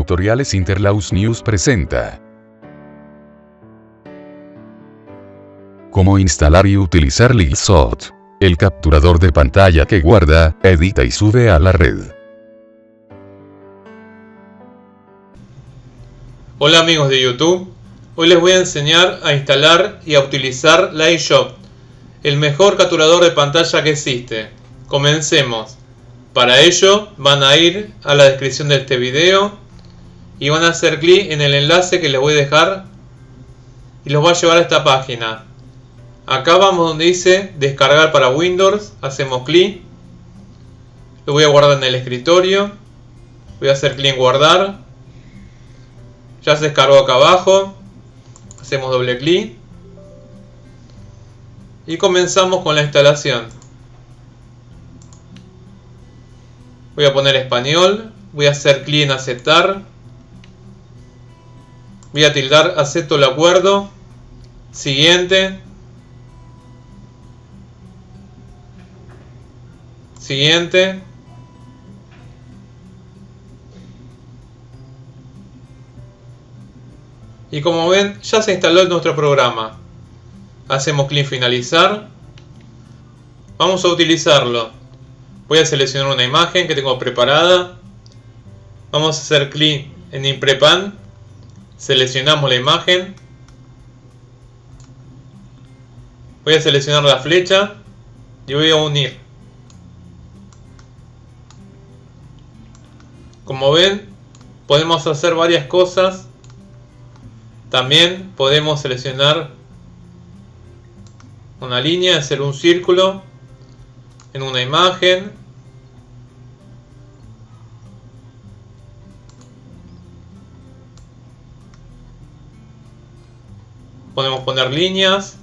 Tutoriales Interlaus News presenta. Cómo instalar y utilizar Lilsot. El capturador de pantalla que guarda, edita y sube a la red. Hola amigos de YouTube, hoy les voy a enseñar a instalar y a utilizar Lightshop, el mejor capturador de pantalla que existe. Comencemos. Para ello van a ir a la descripción de este video y van a hacer clic en el enlace que les voy a dejar y los va a llevar a esta página. Acá vamos donde dice descargar para Windows, hacemos clic, lo voy a guardar en el escritorio, voy a hacer clic en guardar, ya se descargó acá abajo, hacemos doble clic y comenzamos con la instalación. Voy a poner español. Voy a hacer clic en aceptar. Voy a tildar acepto el acuerdo. Siguiente. Siguiente. Y como ven, ya se instaló nuestro programa. Hacemos clic finalizar. Vamos a utilizarlo. Voy a seleccionar una imagen que tengo preparada. Vamos a hacer clic en Imprepan. Seleccionamos la imagen. Voy a seleccionar la flecha y voy a unir. Como ven, podemos hacer varias cosas. También podemos seleccionar una línea, hacer un círculo en una imagen podemos poner líneas.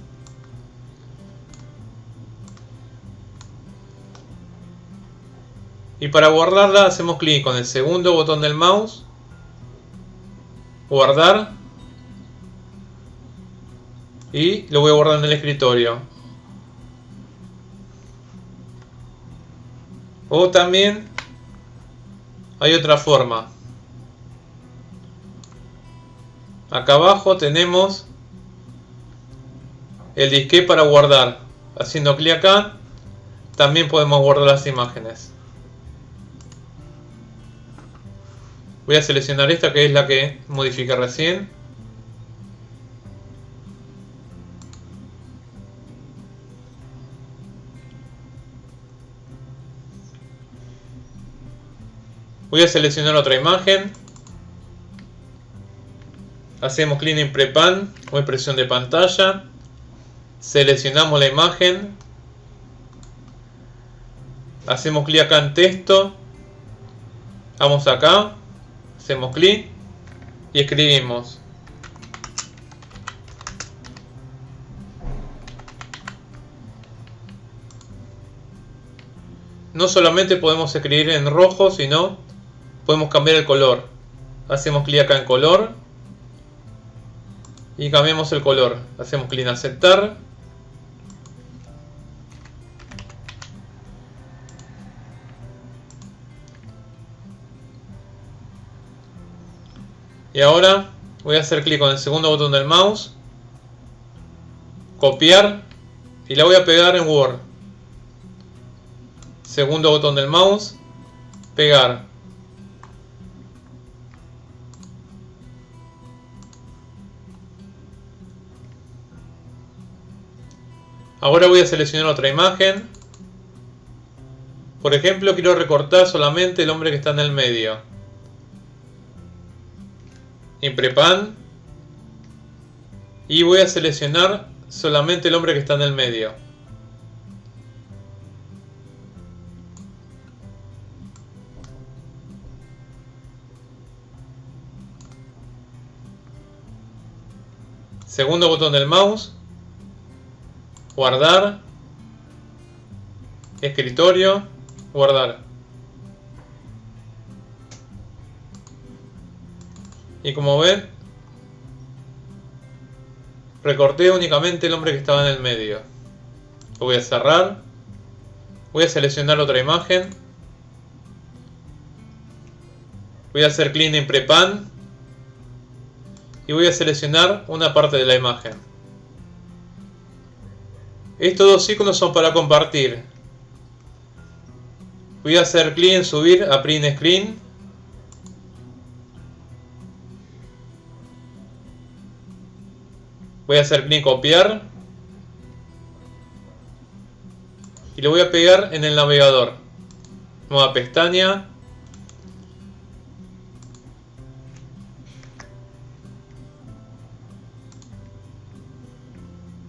Y para guardarla hacemos clic con el segundo botón del mouse. Guardar. Y lo voy a guardar en el escritorio. O también hay otra forma. Acá abajo tenemos el disque para guardar. Haciendo clic acá, también podemos guardar las imágenes. Voy a seleccionar esta que es la que modifique recién. Voy a seleccionar otra imagen. Hacemos clic en Prepan o impresión de pantalla seleccionamos la imagen, hacemos clic acá en texto, vamos acá, hacemos clic y escribimos. No solamente podemos escribir en rojo, sino podemos cambiar el color. Hacemos clic acá en color y cambiamos el color. Hacemos clic en aceptar Y ahora voy a hacer clic con el segundo botón del mouse, copiar y la voy a pegar en Word. Segundo botón del mouse, pegar. Ahora voy a seleccionar otra imagen. Por ejemplo, quiero recortar solamente el hombre que está en el medio. Imprepan. Y voy a seleccionar solamente el hombre que está en el medio. Segundo botón del mouse. Guardar. Escritorio. Guardar. Y como ven, recorté únicamente el hombre que estaba en el medio. Lo voy a cerrar. Voy a seleccionar otra imagen. Voy a hacer clic en Prepan y voy a seleccionar una parte de la imagen. Estos dos iconos son para compartir. Voy a hacer clic en subir a print screen. Voy a hacer clic copiar. Y lo voy a pegar en el navegador. Nueva pestaña.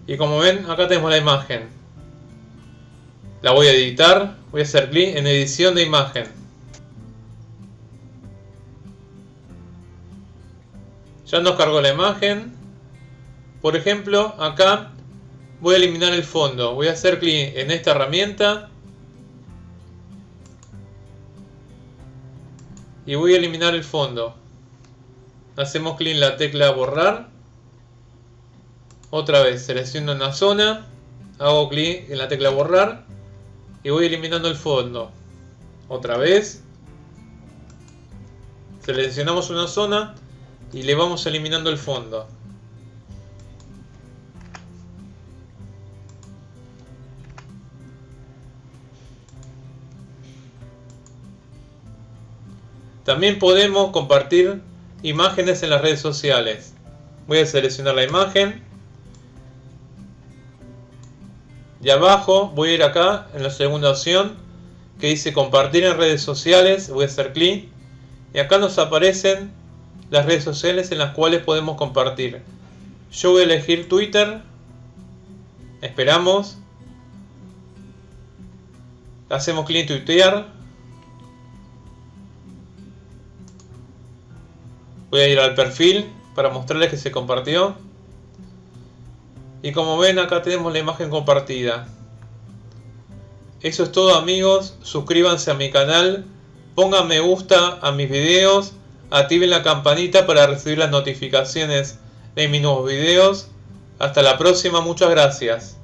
Y como ven, acá tenemos la imagen. La voy a editar. Voy a hacer clic en edición de imagen. Ya nos cargó la imagen. Por ejemplo, acá voy a eliminar el fondo. Voy a hacer clic en esta herramienta. Y voy a eliminar el fondo. Hacemos clic en la tecla borrar. Otra vez selecciono una zona. Hago clic en la tecla borrar y voy eliminando el fondo. Otra vez. Seleccionamos una zona y le vamos eliminando el fondo. También podemos compartir imágenes en las redes sociales. Voy a seleccionar la imagen Y abajo voy a ir acá en la segunda opción que dice compartir en redes sociales. Voy a hacer clic. Y acá nos aparecen las redes sociales en las cuales podemos compartir. Yo voy a elegir Twitter. Esperamos. Hacemos clic en tuitear. Voy a ir al perfil para mostrarles que se compartió. Y como ven acá tenemos la imagen compartida. Eso es todo amigos, suscríbanse a mi canal, pongan me gusta a mis videos, activen la campanita para recibir las notificaciones de mis nuevos videos. Hasta la próxima, muchas gracias.